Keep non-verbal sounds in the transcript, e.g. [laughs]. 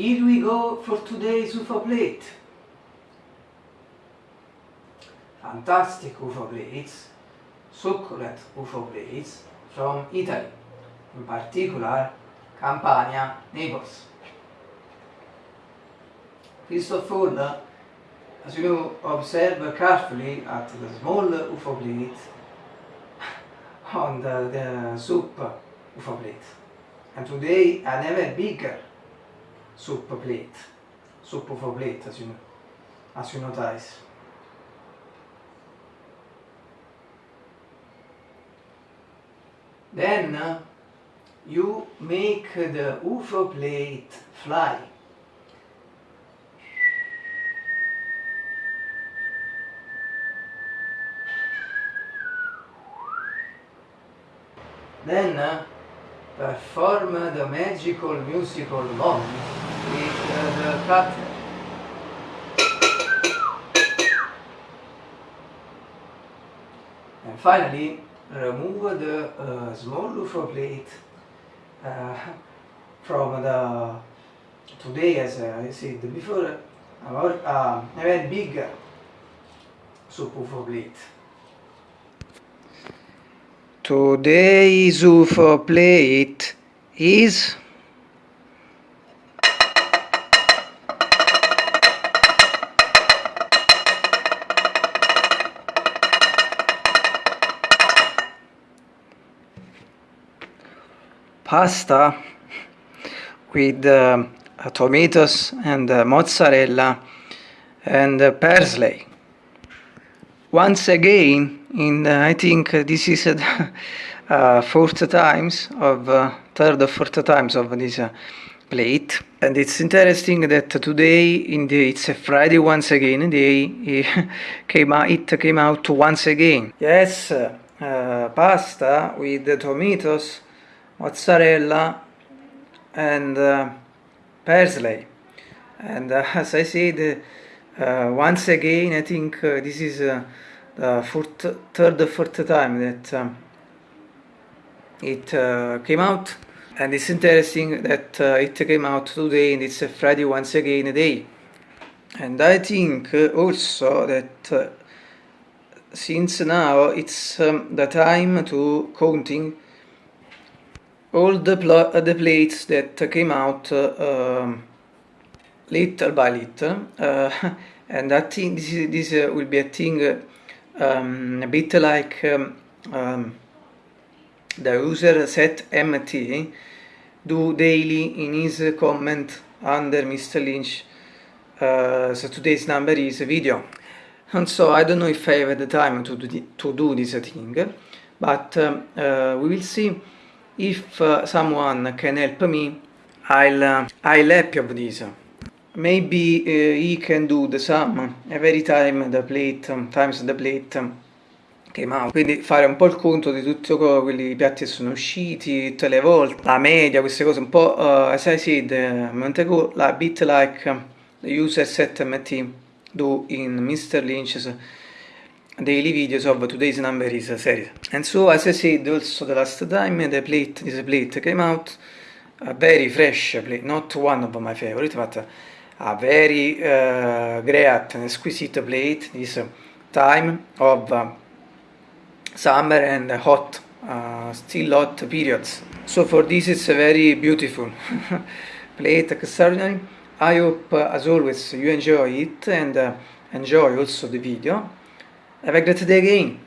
Here we go for today's UFO plate. Fantastic UFO plates, succulent UFO plates from Italy, in particular Campania, Naples. First of all, as you know, observe carefully at the small UFO plate [laughs] on the, the soup UFO plate. And today I have a bigger soup plate, soup UFO plate as you, notice. Then you make the UFO plate fly. Then perform the magical musical moment the cutter. And finally, remove the uh, small UFO plate uh, from the today as I said before our uh, a big soup UFO plate. Today's UFO plate is pasta with uh, tomatoes and uh, mozzarella and uh, parsley. Once again, in I think this is [laughs] uh, fourth times of uh, third or fourth times of this uh, plate and it's interesting that today in the it's a Friday once again they [laughs] came out, it came out once again yes uh, pasta with tomatoes mozzarella and uh, parsley. And uh, [laughs] as I said uh, once again I think uh, this is uh, the fourth, third or fourth time that um, it uh, came out. And it's interesting that it came out today and it's a Friday once again a day. And I think also that since now it's um, the time to counting all the, the plates that came out uh, um, little by little uh, [laughs] and I think this, is, this uh, will be a thing um, a bit like um, um, the user set MT do daily in his comment under Mr. Lynch uh, so today's number is video and so I don't know if I have the time to do, to do this thing but um, uh, we will see if uh, someone can help me I'll, uh, I'll help with this. Maybe uh, he can do the sum. Every time the plate um, times the plate um, came out. Quindi fare un po' il conto di tutti quelli piatti che sono usciti tutte le volte. La media queste cose un po' uh, as I said uh, Montego la bit like um, the user set MT do in Mr. Lynch's daily videos of today's number is series. And so as I said also the last time the plate this plate came out a very fresh plate not one of my favorite but a very uh, great and exquisite plate this time of uh, summer and hot uh, still hot periods. So for this it's a very beautiful [laughs] plate extraordinary. I hope as always you enjoy it and uh, enjoy also the video have a great day again